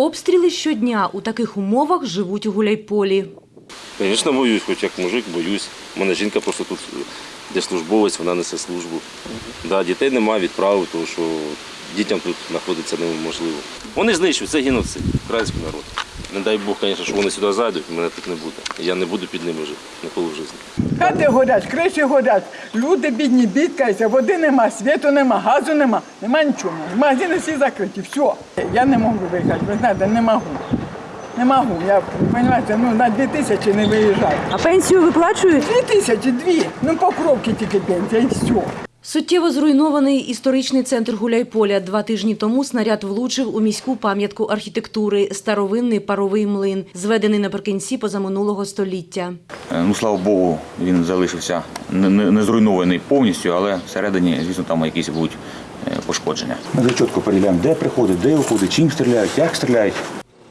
Обстріли щодня у таких умовах живуть у Гуляйполі. Звісно, боюсь, хоч як мужик, боюсь. У мене жінка просто тут де службовець, вона несе службу. Да, дітей немає, відправив, тому що дітям тут знаходитися неможливо. Вони знищують, це геноцид, український народ. Не дай Бог, звісно, що вони сюди зайдуть, мене тут не буде. Я не буду під ними жити, ніколи в житті. Хати горять, криші горять, люди бідні бідкаються, води нема, світу нема, газу нема, нема нічого. Магазини всі закриті, все. Я не можу виїхати, ви знаєте, не можу. Не можу. Я, розумієте, ну, на дві тисячі не виїжджаю. А пенсію виплачують? Дві тисячі, дві. Ну, покровки тільки пенсія і все. Суттєво зруйнований історичний центр Гуляйполя. Два тижні тому снаряд влучив у міську пам'ятку архітектури – старовинний паровий млин, зведений наприкінці позаминулого століття. Е, Ну, слава Богу, він залишився не, зруйнований повністю, але всередині, звісно, там якісь будуть е, пошкодження. Ми чітко перевіряємо, де приходить, де виходить, чим стріляють, як стріляють.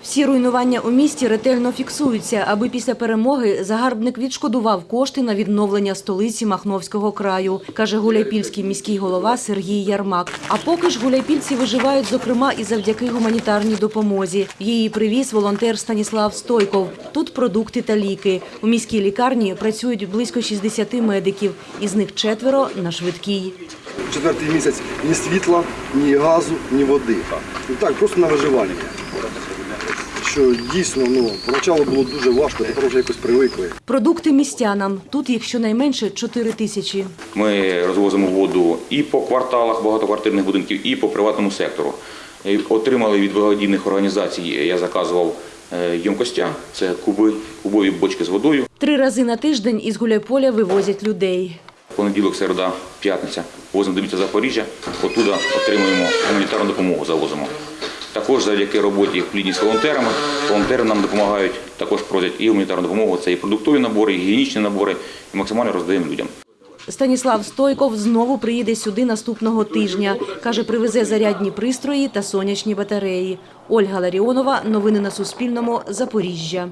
Всі руйнування у місті ретельно фіксуються, аби після перемоги загарбник відшкодував кошти на відновлення столиці Махновського краю, каже гуляйпільський міський голова Сергій Ярмак. А поки ж гуляйпільці виживають, зокрема, і завдяки гуманітарній допомозі. Її привіз волонтер Станіслав Стойков. Тут продукти та ліки. У міській лікарні працюють близько 60 медиків, із них четверо на швидкій. четвертий місяць ні світла, ні газу, ні води. Так, просто на виживання. Що дійсно, ну, поначалу було дуже важко, тепер вже якось привикли. Продукти містянам. Тут їх щонайменше 4 тисячі. Ми розвозимо воду і по кварталах багатоквартирних будинків, і по приватному сектору. Отримали від благодійних організацій, я заказував е, ємкостя, це куби, кубові бочки з водою. Три рази на тиждень із Гуляйполя вивозять людей. Понеділок, середа, п'ятниця возимо до міста Запоріжжя, оттуда отримуємо гуманітарну допомогу, завозимо. Також завдяки роботі в плідні з волонтерами, волонтери нам допомагають, також просять і гуманітарну допомогу, це і продуктові набори, і гігієнічні набори, і максимально роздаємо людям. Станіслав Стойков знову приїде сюди наступного тижня. Каже, привезе зарядні пристрої та сонячні батареї. Ольга Ларіонова. Новини на Суспільному. Запоріжжя.